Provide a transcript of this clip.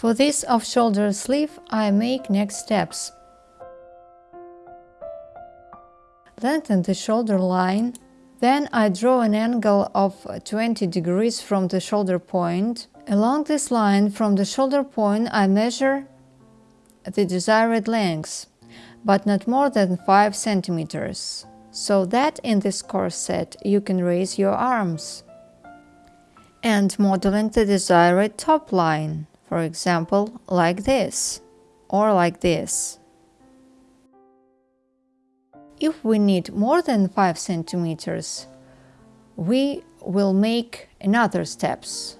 For this off-shoulder sleeve, I make next steps. Lengthen the shoulder line, then I draw an angle of 20 degrees from the shoulder point. Along this line from the shoulder point I measure the desired length, but not more than 5 centimeters, so that in this corset you can raise your arms. And modeling the desired top line, for example, like this, or like this. If we need more than 5 centimeters, we will make another steps.